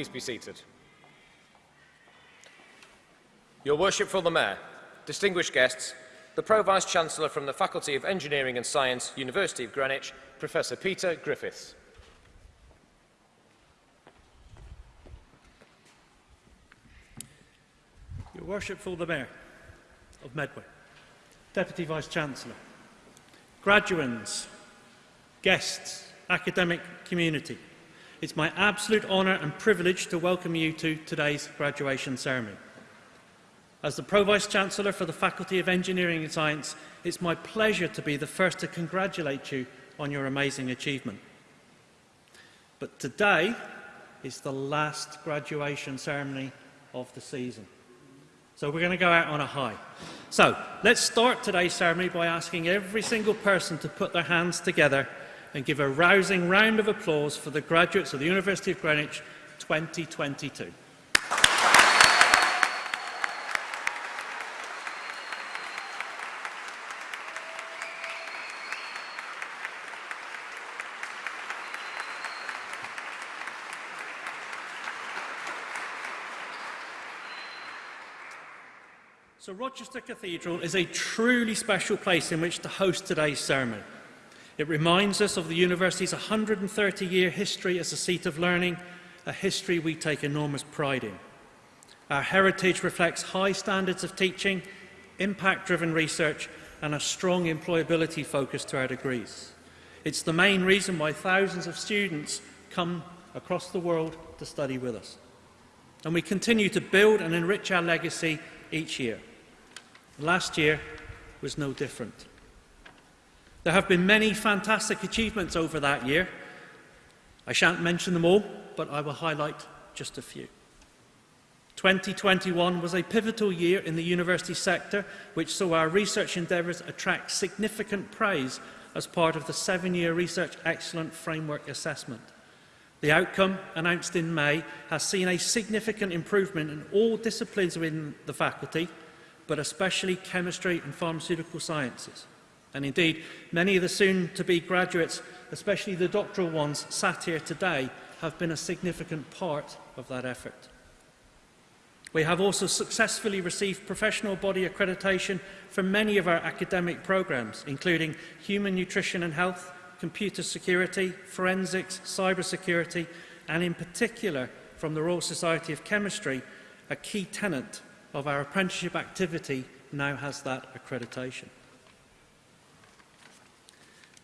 please be seated. Your Worshipful the Mayor, distinguished guests, the Pro-Vice-Chancellor from the Faculty of Engineering and Science, University of Greenwich, Professor Peter Griffiths. Your Worshipful the Mayor of Medway, Deputy Vice-Chancellor, graduands, guests, academic community, it's my absolute honour and privilege to welcome you to today's graduation ceremony. As the Pro-Vice-Chancellor for the Faculty of Engineering and Science, it's my pleasure to be the first to congratulate you on your amazing achievement. But today is the last graduation ceremony of the season. So we're going to go out on a high. So let's start today's ceremony by asking every single person to put their hands together and give a rousing round of applause for the graduates of the University of Greenwich 2022. So Rochester Cathedral is a truly special place in which to host today's ceremony. It reminds us of the university's 130-year history as a seat of learning, a history we take enormous pride in. Our heritage reflects high standards of teaching, impact-driven research and a strong employability focus to our degrees. It's the main reason why thousands of students come across the world to study with us. And we continue to build and enrich our legacy each year. Last year was no different. There have been many fantastic achievements over that year. I shan't mention them all, but I will highlight just a few. 2021 was a pivotal year in the university sector, which saw our research endeavours attract significant praise as part of the seven-year Research Excellent Framework Assessment. The outcome, announced in May, has seen a significant improvement in all disciplines within the faculty, but especially chemistry and pharmaceutical sciences. And indeed, many of the soon-to-be graduates, especially the doctoral ones sat here today, have been a significant part of that effort. We have also successfully received professional body accreditation for many of our academic programmes, including human nutrition and health, computer security, forensics, cybersecurity, and in particular from the Royal Society of Chemistry, a key tenant of our apprenticeship activity now has that accreditation.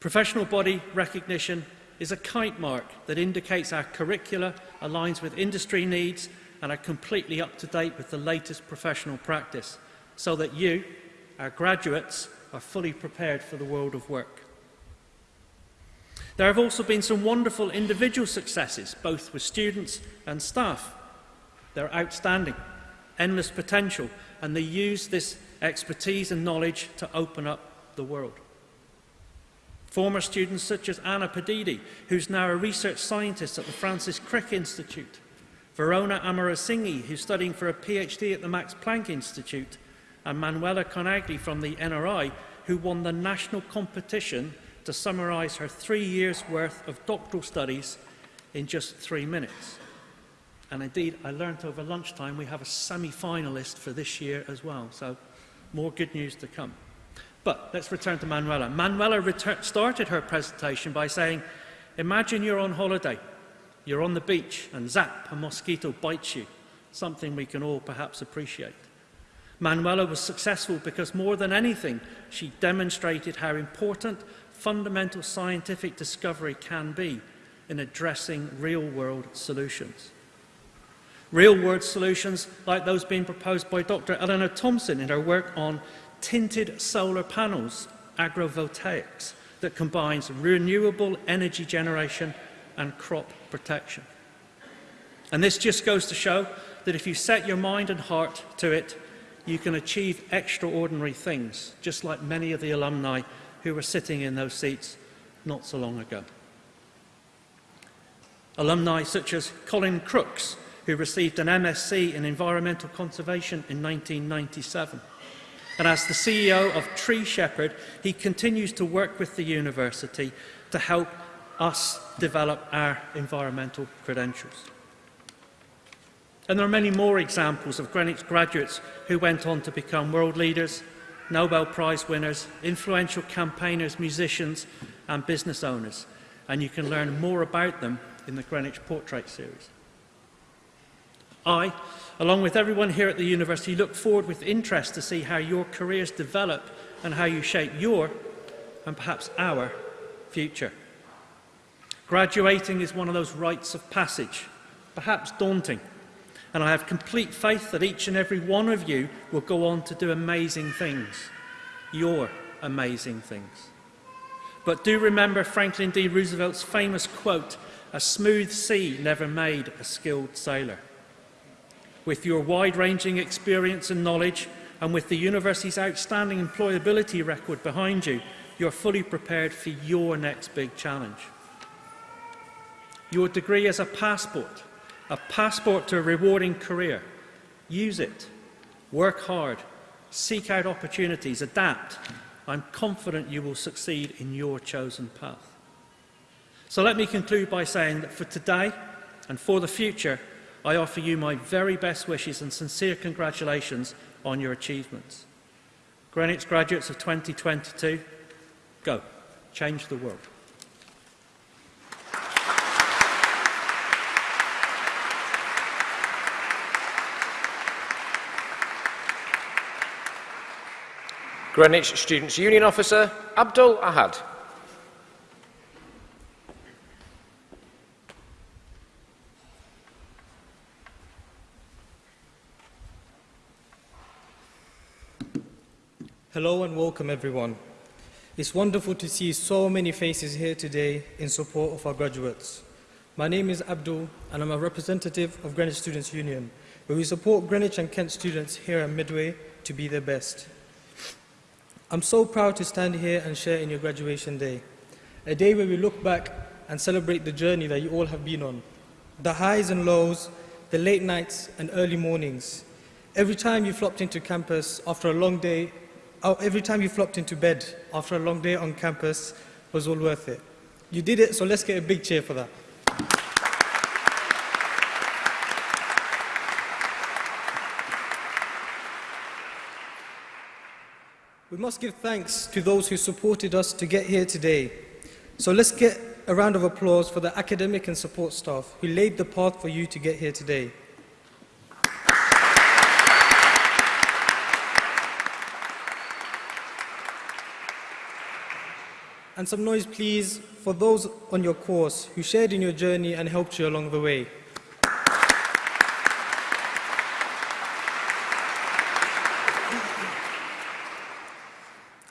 Professional body recognition is a kite mark that indicates our curricula aligns with industry needs and are completely up to date with the latest professional practice so that you, our graduates, are fully prepared for the world of work. There have also been some wonderful individual successes, both with students and staff. They're outstanding, endless potential, and they use this expertise and knowledge to open up the world. Former students such as Anna Padidi, who's now a research scientist at the Francis Crick Institute, Verona Amarasinghe, who's studying for a PhD at the Max Planck Institute, and Manuela Conagli from the NRI, who won the national competition to summarise her three years' worth of doctoral studies in just three minutes. And indeed, I learnt over lunchtime we have a semi-finalist for this year as well, so more good news to come. But let's return to Manuela. Manuela started her presentation by saying, imagine you're on holiday. You're on the beach and zap, a mosquito bites you. Something we can all perhaps appreciate. Manuela was successful because more than anything, she demonstrated how important fundamental scientific discovery can be in addressing real-world solutions. Real-world solutions like those being proposed by Dr. Eleanor Thompson in her work on tinted solar panels, agrovoltaics, that combines renewable energy generation and crop protection. And this just goes to show that if you set your mind and heart to it, you can achieve extraordinary things, just like many of the alumni who were sitting in those seats not so long ago. Alumni such as Colin Crooks, who received an MSc in Environmental Conservation in 1997, And as the CEO of Tree Shepherd, he continues to work with the university to help us develop our environmental credentials. And there are many more examples of Greenwich graduates who went on to become world leaders, Nobel Prize winners, influential campaigners, musicians and business owners. And you can learn more about them in the Greenwich Portrait series. I, along with everyone here at the university, look forward with interest to see how your careers develop and how you shape your, and perhaps our, future. Graduating is one of those rites of passage, perhaps daunting, and I have complete faith that each and every one of you will go on to do amazing things, your amazing things. But do remember Franklin D. Roosevelt's famous quote, a smooth sea never made a skilled sailor. With your wide-ranging experience and knowledge, and with the university's outstanding employability record behind you, you're fully prepared for your next big challenge. Your degree is a passport, a passport to a rewarding career. Use it. Work hard. Seek out opportunities. Adapt. I'm confident you will succeed in your chosen path. So let me conclude by saying that for today and for the future, I offer you my very best wishes and sincere congratulations on your achievements. Greenwich graduates of 2022, go, change the world. Greenwich Students' Union Officer, Abdul Ahad. Welcome everyone. It's wonderful to see so many faces here today in support of our graduates. My name is Abdul and I'm a representative of Greenwich Students' Union, where we support Greenwich and Kent students here at Medway to be their best. I'm so proud to stand here and share in your graduation day, a day where we look back and celebrate the journey that you all have been on, the highs and lows, the late nights and early mornings. Every time you flopped into campus after a long day, Oh, every time you flopped into bed after a long day on campus was all worth it. You did it, so let's get a big cheer for that. We must give thanks to those who supported us to get here today. So let's get a round of applause for the academic and support staff who laid the path for you to get here today. And some noise, please, for those on your course who shared in your journey and helped you along the way.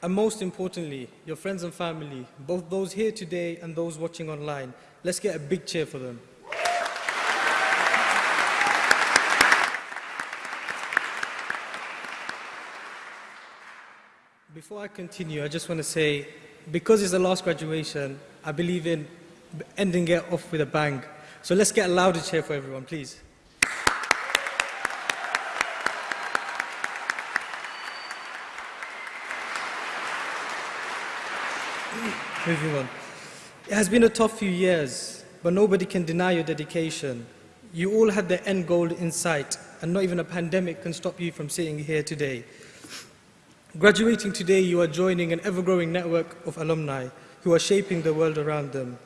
And most importantly, your friends and family, both those here today and those watching online, let's get a big cheer for them. Before I continue, I just want to say, because it's the last graduation, I believe in ending it off with a bang. So let's get a louder cheer for everyone, please. On. It has been a tough few years, but nobody can deny your dedication. You all had the end goal in sight, and not even a pandemic can stop you from sitting here today. Graduating today, you are joining an ever-growing network of alumni who are shaping the world around them.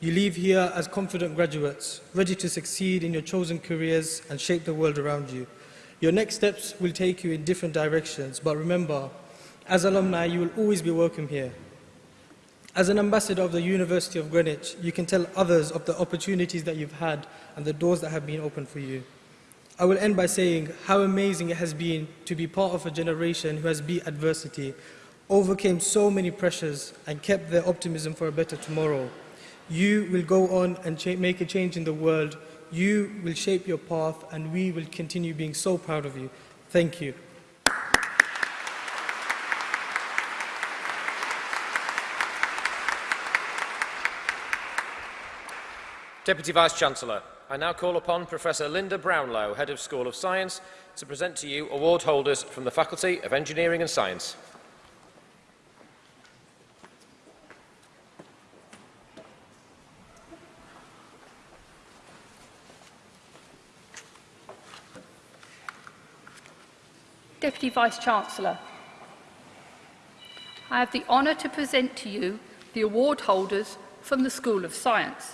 You leave here as confident graduates, ready to succeed in your chosen careers and shape the world around you. Your next steps will take you in different directions, but remember, as alumni, you will always be welcome here. As an ambassador of the University of Greenwich, you can tell others of the opportunities that you've had and the doors that have been opened for you. I will end by saying how amazing it has been to be part of a generation who has beat adversity, overcame so many pressures, and kept their optimism for a better tomorrow. You will go on and make a change in the world. You will shape your path, and we will continue being so proud of you. Thank you. Deputy Vice-Chancellor, I now call upon Professor Linda Brownlow, Head of School of Science, to present to you award holders from the Faculty of Engineering and Science. Deputy Vice-Chancellor. I have the honour to present to you the award holders from the School of Science.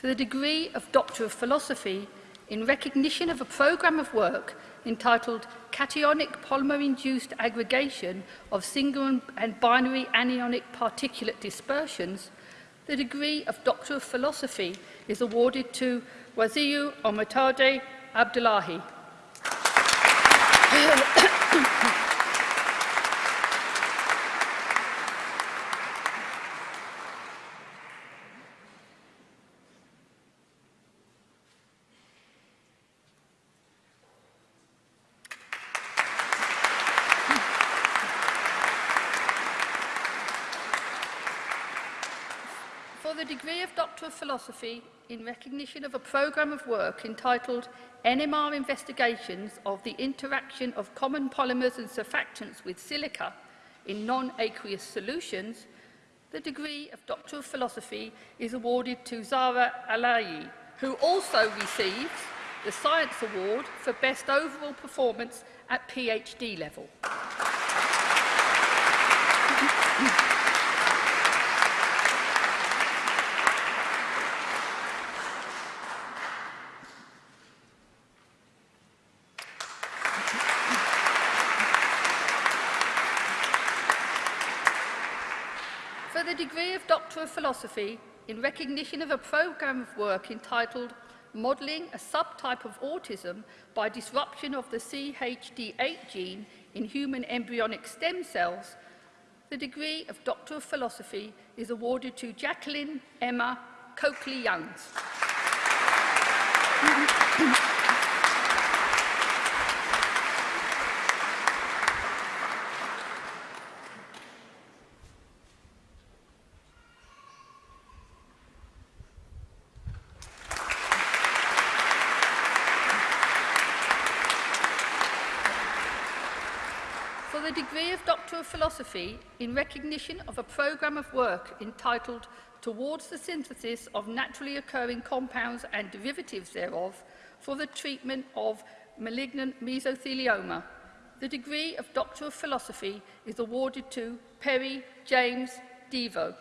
for the degree of Doctor of Philosophy in recognition of a programme of work entitled Cationic Polymer-Induced Aggregation of Single and Binary Anionic Particulate Dispersions, the degree of Doctor of Philosophy is awarded to Waziu Omatade Abdullahi. Philosophy in recognition of a programme of work entitled NMR Investigations of the Interaction of Common Polymers and Surfactants with Silica in Non-Aqueous Solutions, the degree of Doctor of Philosophy is awarded to Zara Alayi, who also receives the Science Award for Best Overall Performance at PhD level. the degree of Doctor of Philosophy in recognition of a programme of work entitled Modelling a Subtype of Autism by Disruption of the CHD8 Gene in Human Embryonic Stem Cells, the degree of Doctor of Philosophy is awarded to Jacqueline Emma Coakley-Youngs. degree of Doctor of Philosophy in recognition of a programme of work entitled Towards the Synthesis of Naturally Occurring Compounds and Derivatives thereof for the Treatment of Malignant Mesothelioma. The degree of Doctor of Philosophy is awarded to Perry James Devo.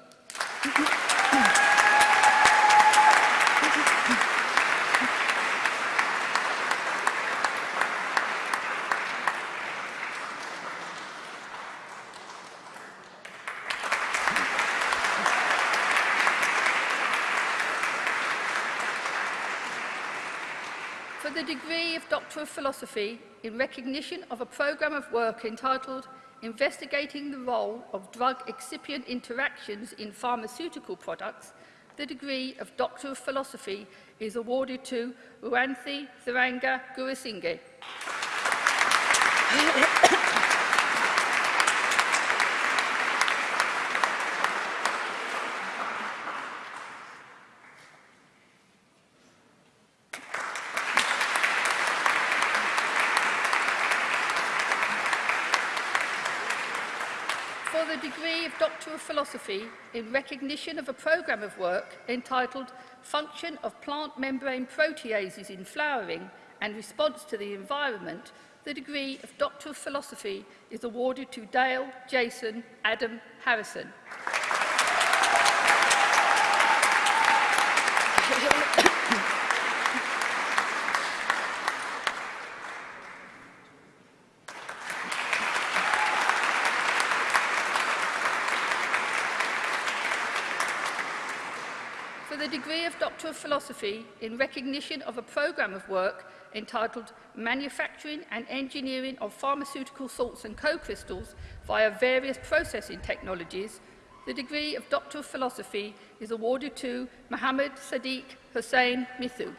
The degree of Doctor of Philosophy in recognition of a programme of work entitled Investigating the Role of Drug Excipient Interactions in Pharmaceutical Products, the degree of Doctor of Philosophy is awarded to Uanthi Thiranga Gurusinghe. Bachelor of Philosophy in recognition of a programme of work entitled Function of Plant Membrane Proteases in Flowering and Response to the Environment, the degree of Doctor of Philosophy is awarded to Dale Jason Adam Harrison. Doctor of Philosophy in recognition of a programme of work entitled Manufacturing and Engineering of Pharmaceutical Salts and Co-Crystals via Various Processing Technologies, the degree of Doctor of Philosophy is awarded to Mohammed Sadiq Hussain Mithu.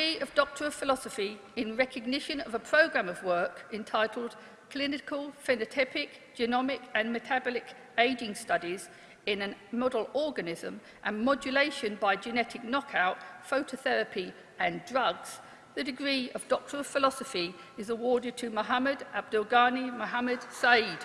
Degree of Doctor of Philosophy in recognition of a programme of work entitled Clinical Phenotypic, Genomic and Metabolic Aging Studies in a Model Organism and Modulation by Genetic Knockout, Phototherapy and Drugs, the degree of Doctor of Philosophy is awarded to Muhammad Abdulghani Muhammad Saeed.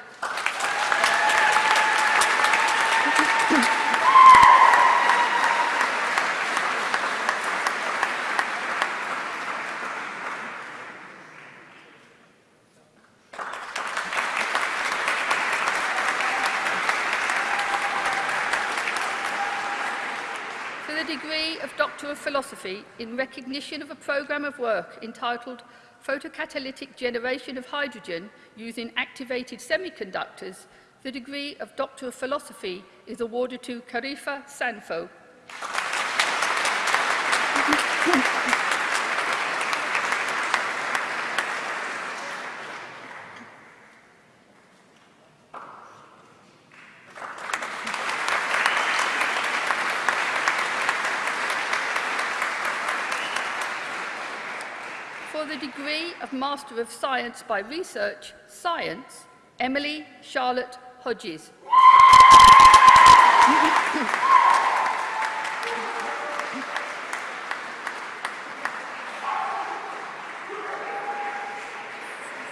philosophy in recognition of a programme of work entitled Photocatalytic Generation of Hydrogen Using Activated Semiconductors, the degree of Doctor of Philosophy is awarded to Karifa Sanfo. degree of Master of Science by Research, Science, Emily Charlotte Hodges.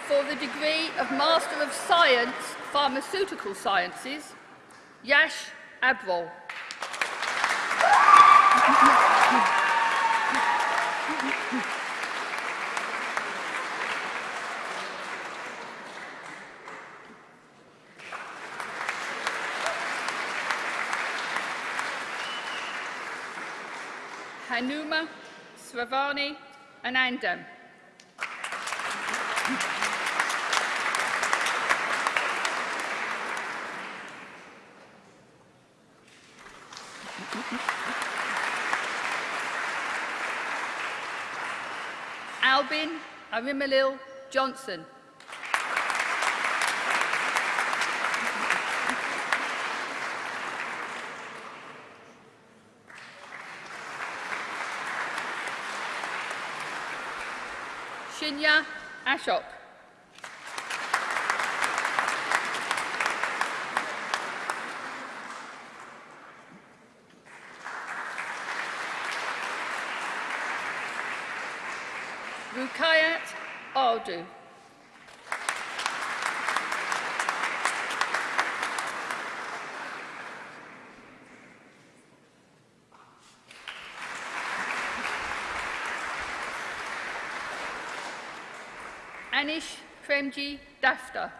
For the degree of Master of Science, Pharmaceutical Sciences, Yash Abrol. Hanuma Sravani Anandam. Albin Arimalil Johnson. Ashok. Rukayat Aldu. Anish Premji Dafta.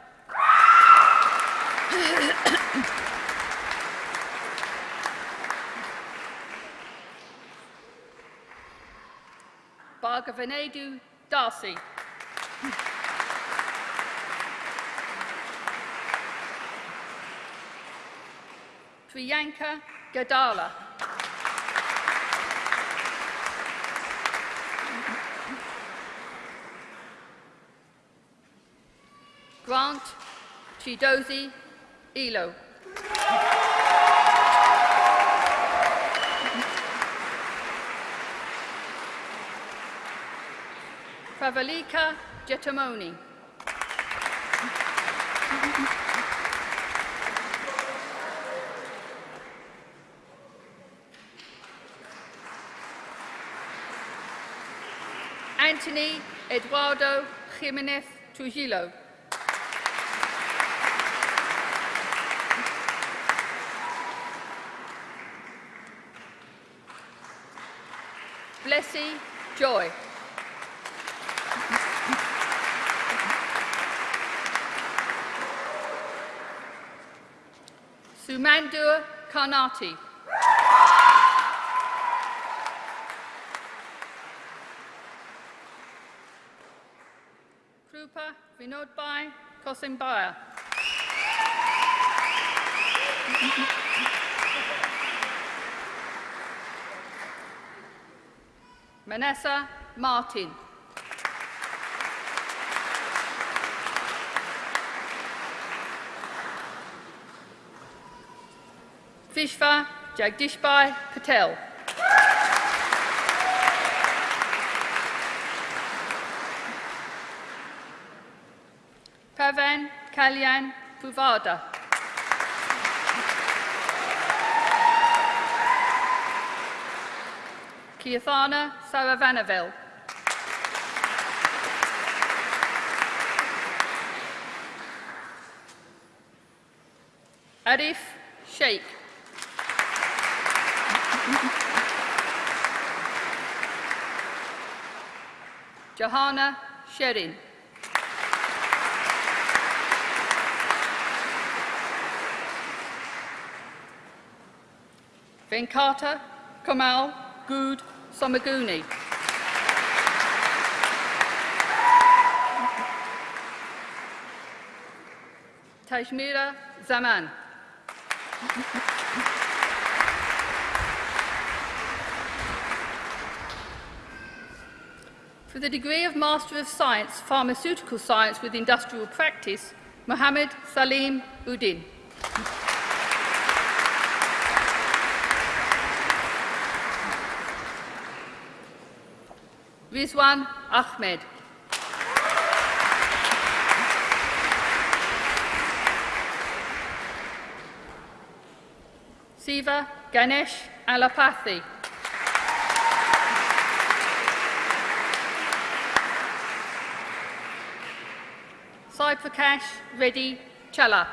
Bhagavanadu Darcy. Priyanka Gadala. Chidozi Elo. Pravalika Jetamoni. Anthony Eduardo Jimenez Trujillo. Blessy Joy. Sumandur Karnati. Krupa Vinodbai Kosimbaya. Manessa Martin. Vishva Jagdishbhai Patel. Pavan Kalyan Puvada. Kiathana Saravanaville. Arif Sheikh. Johanna Sherin. Venkata Kamal Good Somaguni. Tajmira Zaman. For the degree of Master of Science, Pharmaceutical Science with Industrial Practice, Mohammed Salim Udin. Rizwan Ahmed. Siva Ganesh Alapathy. Saipakash Reddy Challa.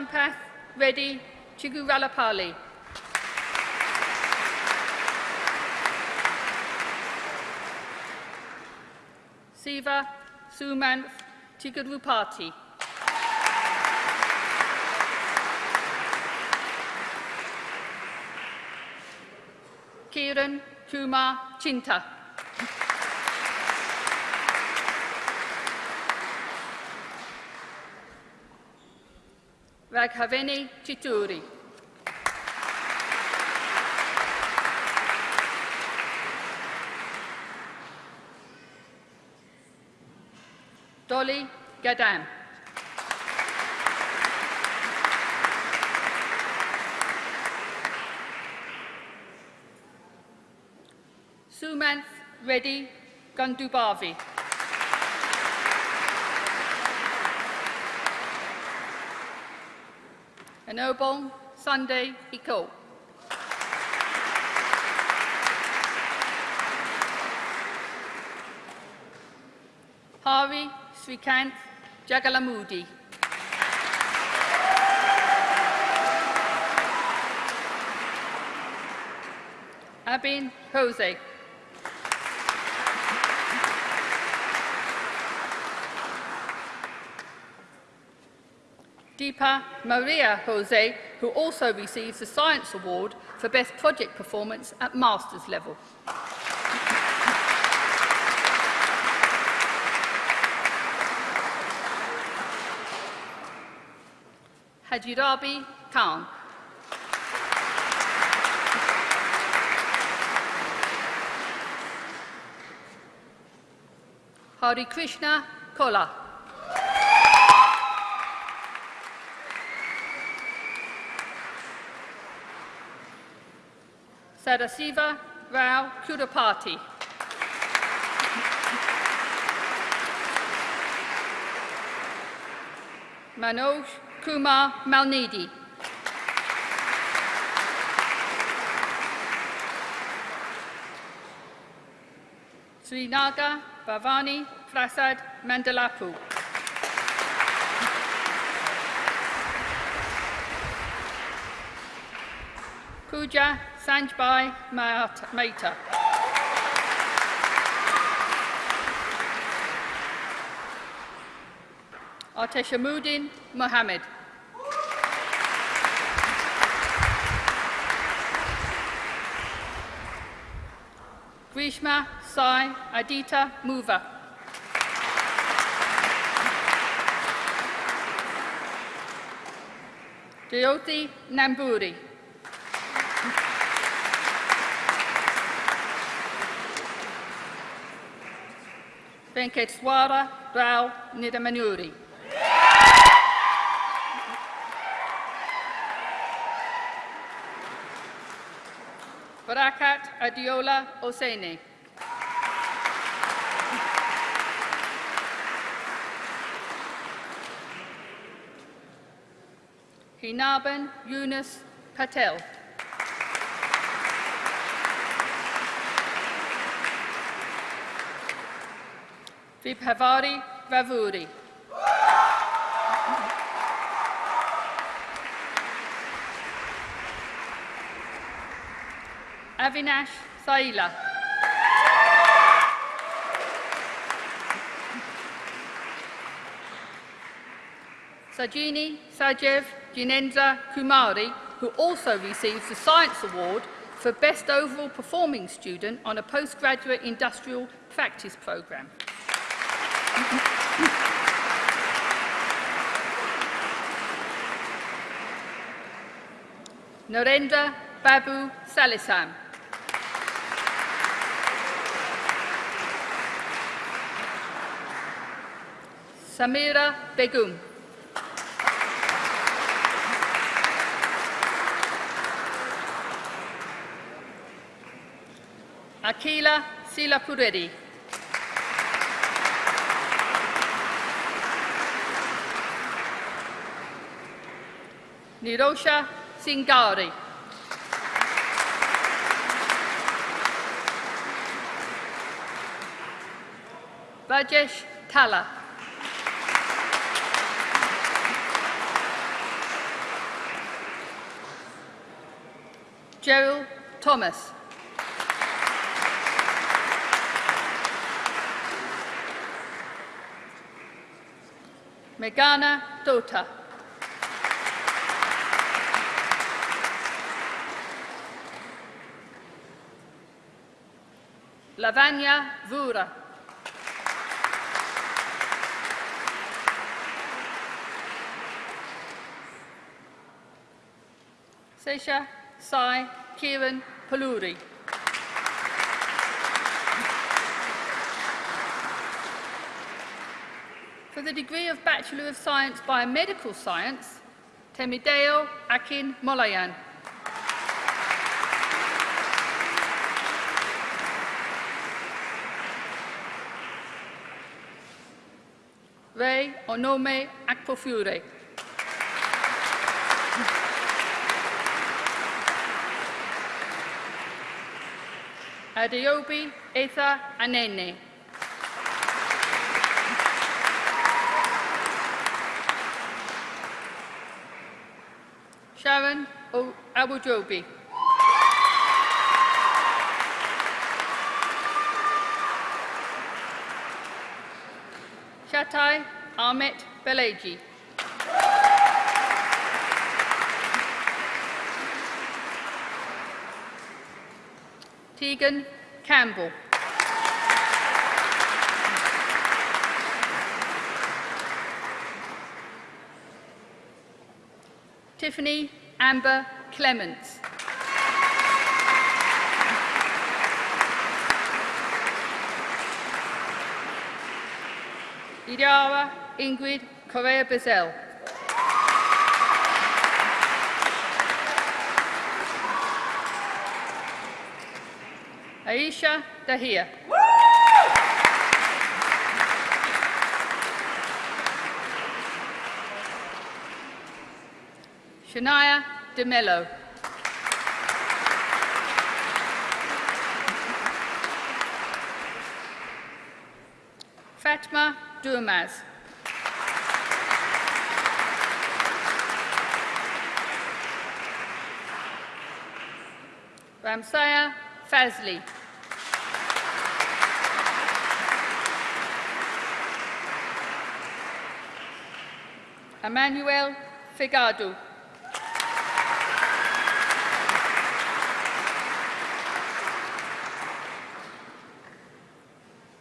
Sampath Reddy Chiguralapalli. Siva Sumanth Chigurupati. Kiran Kumar Chinta. Raghaveni Chituri. Dolly Gadam. Sumanth Reddy Gandubavi. Enobong Sunday Iko. Hari Srikanth Jagalamudi. Abin Jose. Maria Jose, who also receives the Science Award for Best Project Performance at Master's level. Hajirabi Khan. Hari Krishna Kola. Sadasiva Rao Kudapati. Manoj Kumar Malnidi. Srinaga Bhavani Prasad Mandalapu. Pooja Sanjbai Mehta. Arteshamuddin Mohammed. Grishma Sai Adita Muva. Jyoti Namburi. Venkateswara Rao Nidamanuri. Barakat Adiola Osene. Hinaban Yunus Patel. Vibhavari Vavuri. Avinash Saila. Sajini Sajev Jinendra Kumari, who also receives the Science Award for Best Overall Performing Student on a Postgraduate Industrial Practice Programme. Norendra Babu Salesam. Samira Begum. Akila Silapureri. Nirosha Singari. Rajesh Tala. Gerald Thomas. Megana Dota. Lavanya Vura. Sesha Sai Kiran Paluri. For the degree of Bachelor of Science Biomedical Science, Temideo Akin Molayan. o nome ac po fiwre. Adeobi, Etha a Nene. Sharon o Abu Jobi. Shatai Ahmet Beleji. Tegan Campbell. Tiffany Amber Clements. Iriawa Ingrid Correa Bizel. Aisha Dahia. Shania DeMello. Fatma Durmaz. Ramsaya Fazli. Emmanuel Figado.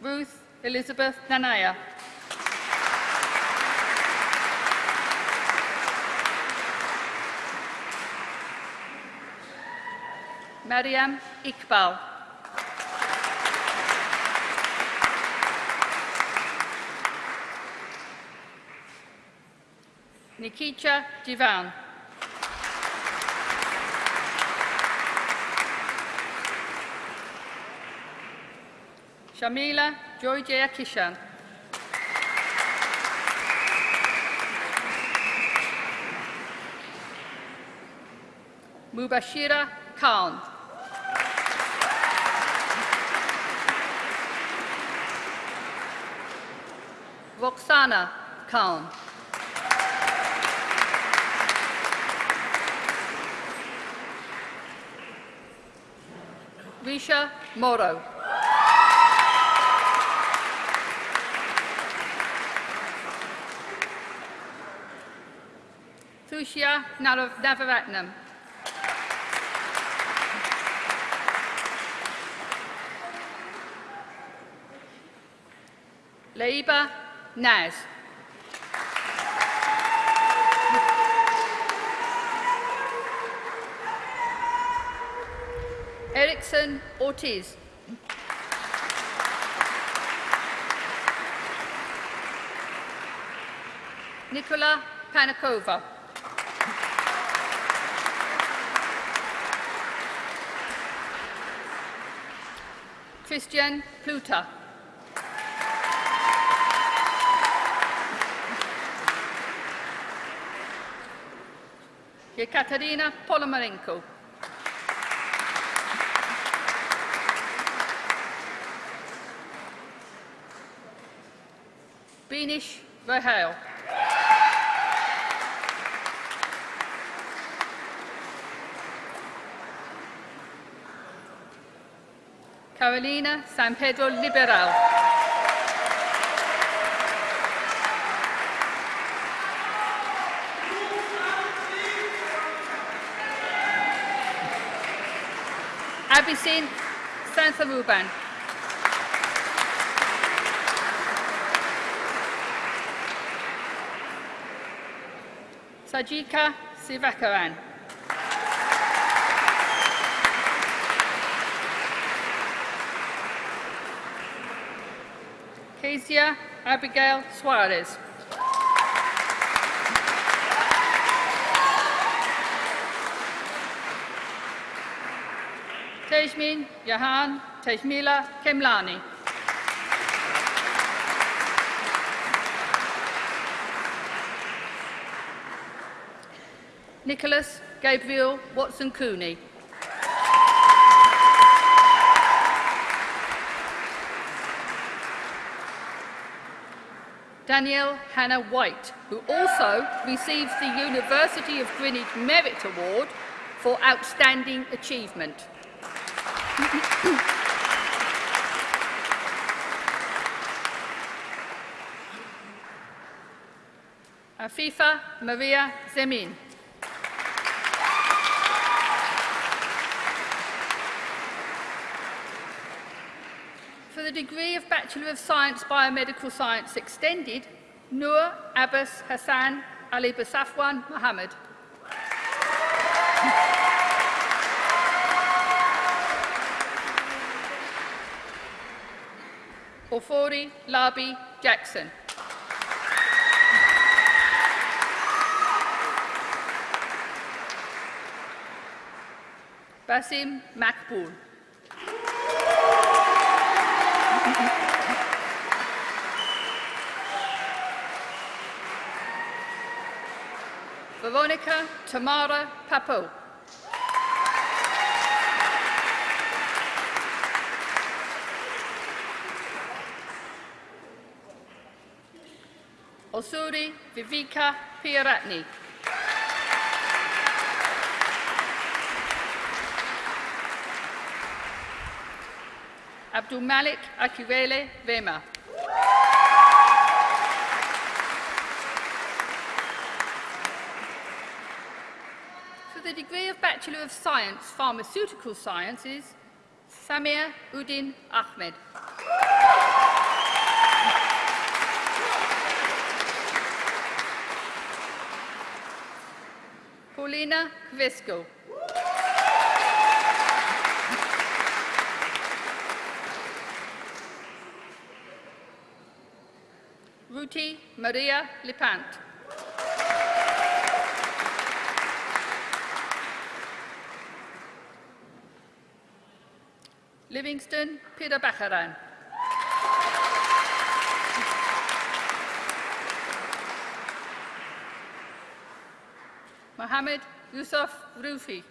Ruth Elizabeth Nanaya. Mariam Iqbal. Nikita Divan. Shamila Joyjaya Kishan. Mubashira Khan. Roxana Khan. Risha Moro. Thushya Navaratnam. Laiba Naz. Erickson Ortiz. Nicola Panakova. Christian Pluta. Yekaterina Polomarenko. Benish Rahel. Carolina San Pedro Liberal. Abisin Sansaruban. Sajika Sivakaran. Kezia Abigail Suarez. Tejmin Yahan Tejmila Kemlani. Nicholas Gabriel Watson Cooney. Danielle Hannah White, who also receives the University of Greenwich Merit Award for Outstanding Achievement. Afifa Maria Zemin. For the degree of Bachelor of Science Biomedical Science Extended, Noor Abbas Hassan Ali Basafwan Mohammed. Ofori Labi Jackson. Basim Makbul. Veronica Tamara Papo. Osuri Vivika Piaratni. Abdul Malik Akiwele Vema. For the degree of Bachelor of Science, Pharmaceutical Sciences, Samir Udin Ahmed. Kvisko. Ruti Maria Lipant. Livingston Peter Bacharan. Mohammed Yusuf Rufi.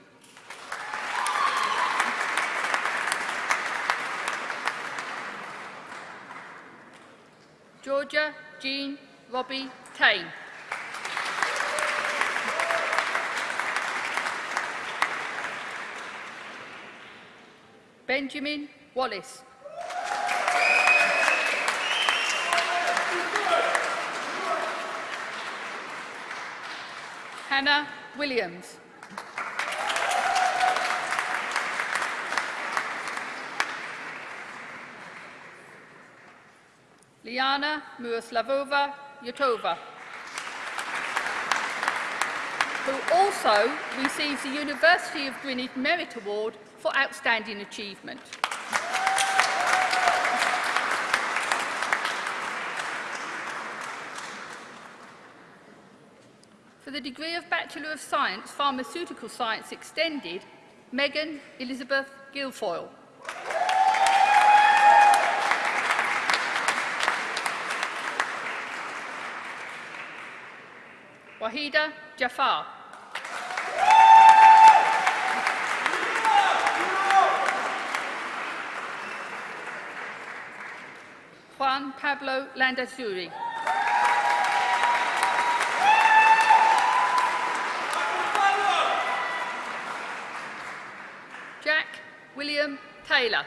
Georgia Jean Robbie Tane. Benjamin Wallace. Hannah Williams. Liana Miroslavova Yotova, who also receives the University of Greenwich Merit Award for Outstanding Achievement. Degree of Bachelor of Science, Pharmaceutical Science Extended, Megan Elizabeth Guilfoyle. Wahida Jafar. Juan Pablo Landazuri. parayla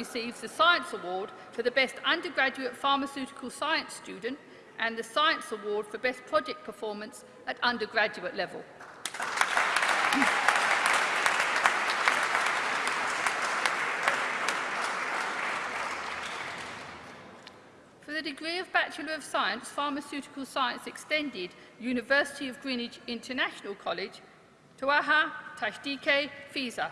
receives the Science Award for the Best Undergraduate Pharmaceutical Science Student and the Science Award for Best Project Performance at undergraduate level. For the degree of Bachelor of Science, Pharmaceutical Science Extended, University of Greenwich International College, Tuaha Tashdike Fiza.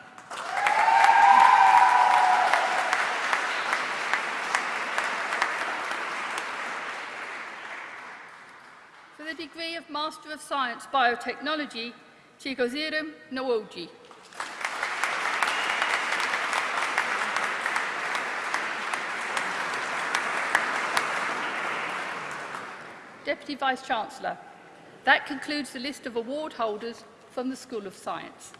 For the degree of Master of Science Biotechnology, Chigozirum Nwoji. Deputy Vice-Chancellor. That concludes the list of award holders from the School of Science.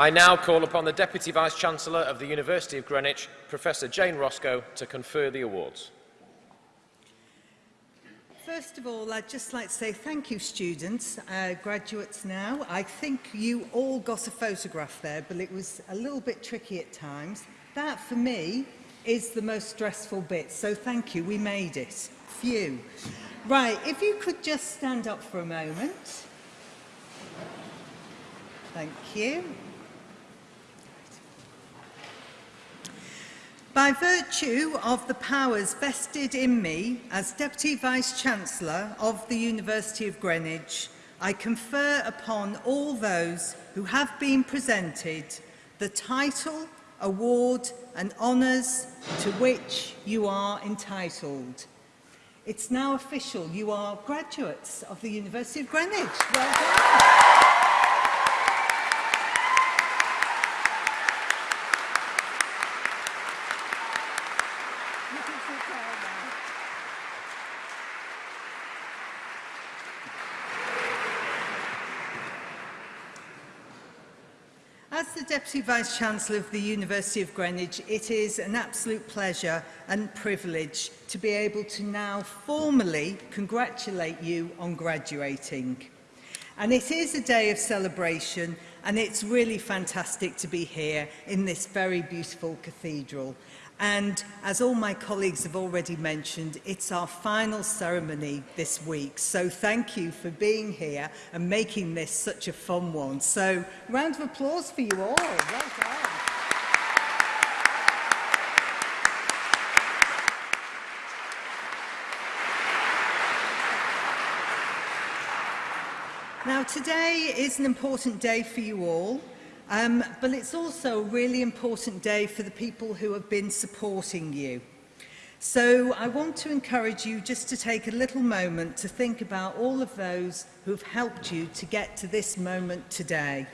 I now call upon the Deputy Vice-Chancellor of the University of Greenwich, Professor Jane Roscoe, to confer the awards. First of all, I'd just like to say thank you, students, uh, graduates now. I think you all got a photograph there, but it was a little bit tricky at times. That, for me, is the most stressful bit, so thank you, we made it. Phew. Right, if you could just stand up for a moment. Thank you. By virtue of the powers vested in me as Deputy Vice-Chancellor of the University of Greenwich, I confer upon all those who have been presented the title, award and honours to which you are entitled. It's now official, you are graduates of the University of Greenwich. Well done. As the Deputy Vice-Chancellor of the University of Greenwich, it is an absolute pleasure and privilege to be able to now formally congratulate you on graduating. And it is a day of celebration and it's really fantastic to be here in this very beautiful cathedral. And as all my colleagues have already mentioned, it's our final ceremony this week. So thank you for being here and making this such a fun one. So round of applause for you all. Well done. Now, today is an important day for you all, Um, but it's also a really important day for the people who have been supporting you. So I want to encourage you just to take a little moment to think about all of those who've helped you to get to this moment today.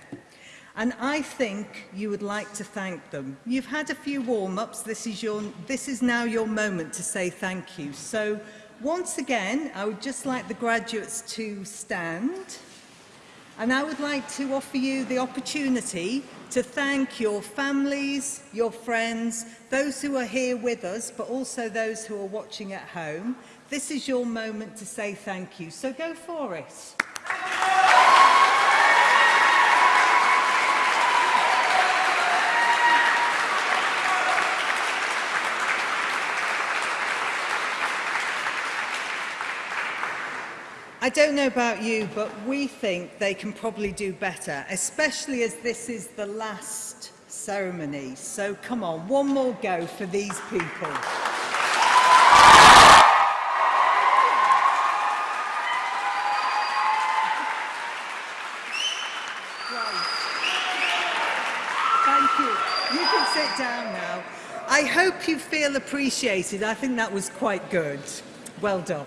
And I think you would like to thank them. You've had a few warm-ups. This, is your, this is now your moment to say thank you. So once again, I would just like the graduates to stand. And I would like to offer you the opportunity to thank your families, your friends, those who are here with us, but also those who are watching at home. This is your moment to say thank you, so go for it. Thank you. I don't know about you, but we think they can probably do better, especially as this is the last ceremony. So come on, one more go for these people. Thank you. You can sit down now. I hope you feel appreciated. I think that was quite good. Well done.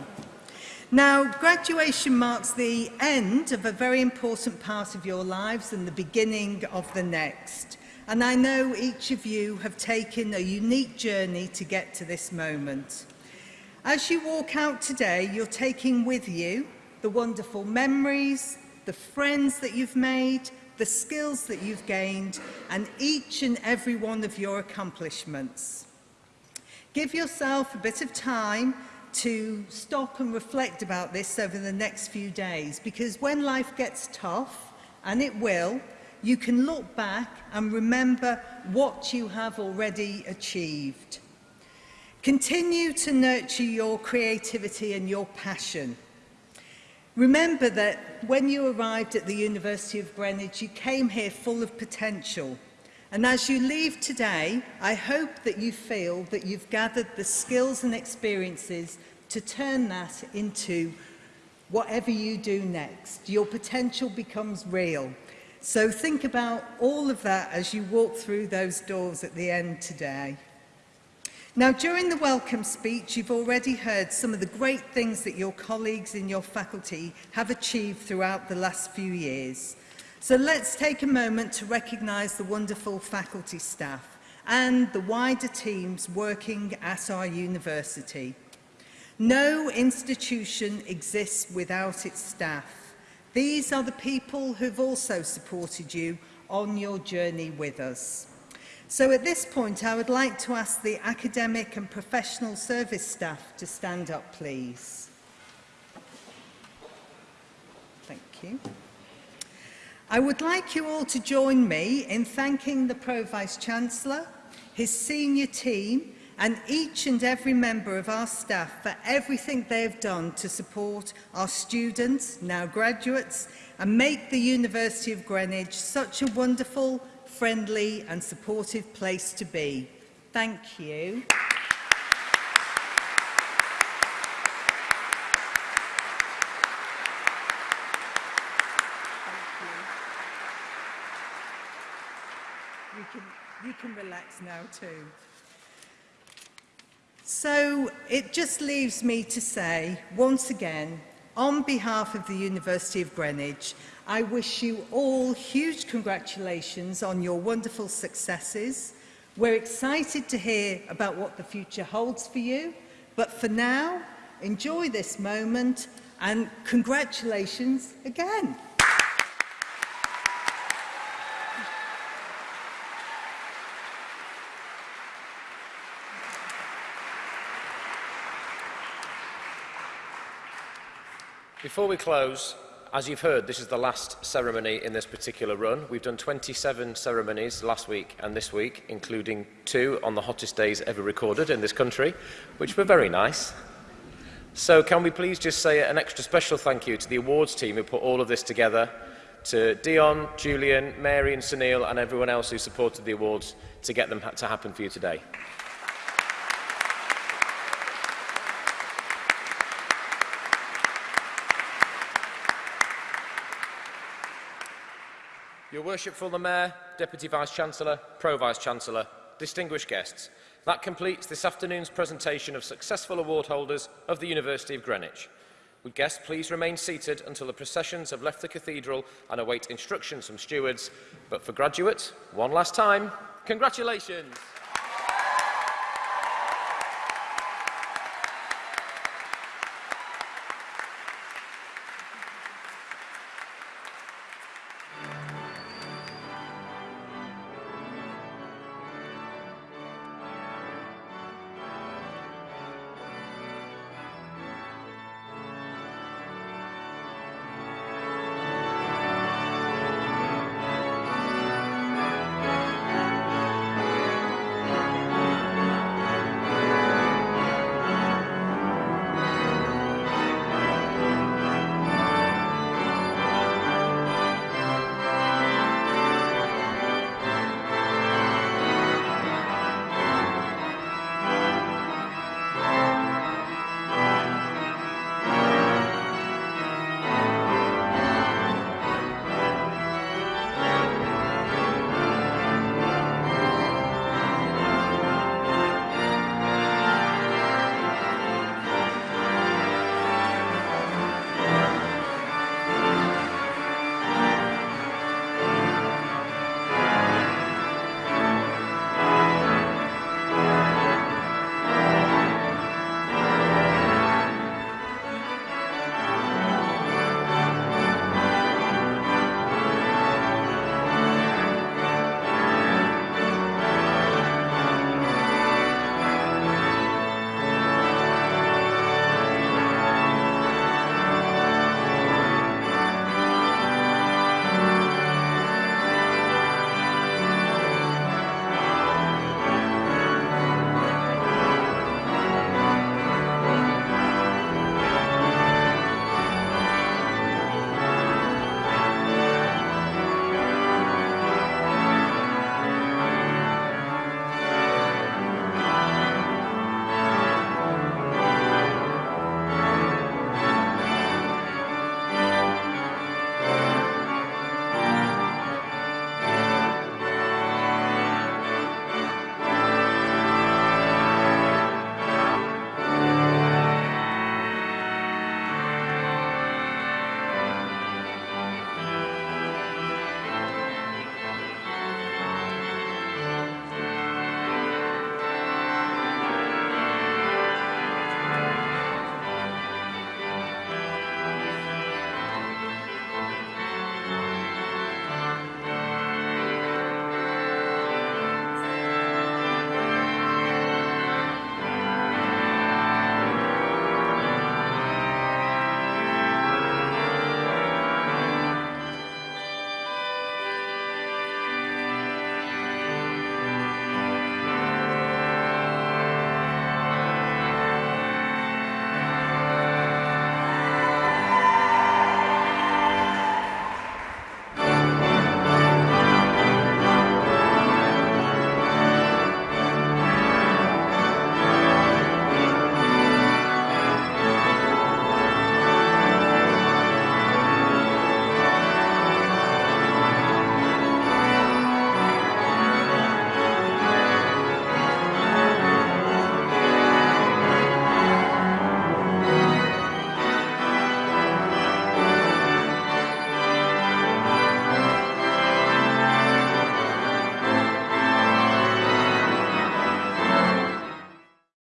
Now, graduation marks the end of a very important part of your lives and the beginning of the next. And I know each of you have taken a unique journey to get to this moment. As you walk out today, you're taking with you the wonderful memories, the friends that you've made, the skills that you've gained, and each and every one of your accomplishments. Give yourself a bit of time to stop and reflect about this over the next few days because when life gets tough, and it will, you can look back and remember what you have already achieved. Continue to nurture your creativity and your passion. Remember that when you arrived at the University of Greenwich, you came here full of potential – And as you leave today, I hope that you feel that you've gathered the skills and experiences to turn that into whatever you do next. Your potential becomes real. So think about all of that as you walk through those doors at the end today. Now, during the welcome speech, you've already heard some of the great things that your colleagues in your faculty have achieved throughout the last few years – So let's take a moment to recognise the wonderful faculty staff and the wider teams working at our university. No institution exists without its staff. These are the people who've also supported you on your journey with us. So at this point, I would like to ask the academic and professional service staff to stand up, please. Thank you. I would like you all to join me in thanking the Pro Vice-Chancellor, his senior team and each and every member of our staff for everything they have done to support our students, now graduates, and make the University of Greenwich such a wonderful, friendly and supportive place to be. Thank you. now too. So it just leaves me to say, once again, on behalf of the University of Greenwich, I wish you all huge congratulations on your wonderful successes. We're excited to hear about what the future holds for you, but for now, enjoy this moment and congratulations again. Before we close, as you've heard, this is the last ceremony in this particular run. We've done 27 ceremonies last week and this week, including two on the hottest days ever recorded in this country, which were very nice. So can we please just say an extra special thank you to the awards team who put all of this together, to Dion, Julian, Mary and Sunil and everyone else who supported the awards to get them to happen for you today. Worshipful the Mayor, Deputy Vice-Chancellor, Pro-Vice-Chancellor, distinguished guests, that completes this afternoon's presentation of successful award holders of the University of Greenwich. Would guests please remain seated until the processions have left the cathedral and await instructions from stewards. But for graduates, one last time, congratulations!